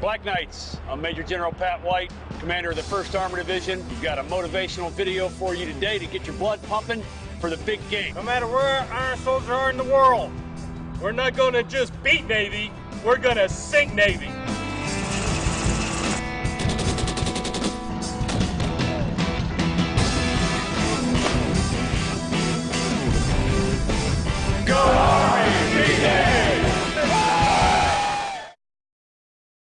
Black Knights, I'm Major General Pat White, commander of the 1st Armor Division. We've got a motivational video for you today to get your blood pumping for the big game. No matter where our soldiers are in the world, we're not going to just beat Navy, we're going to sink Navy.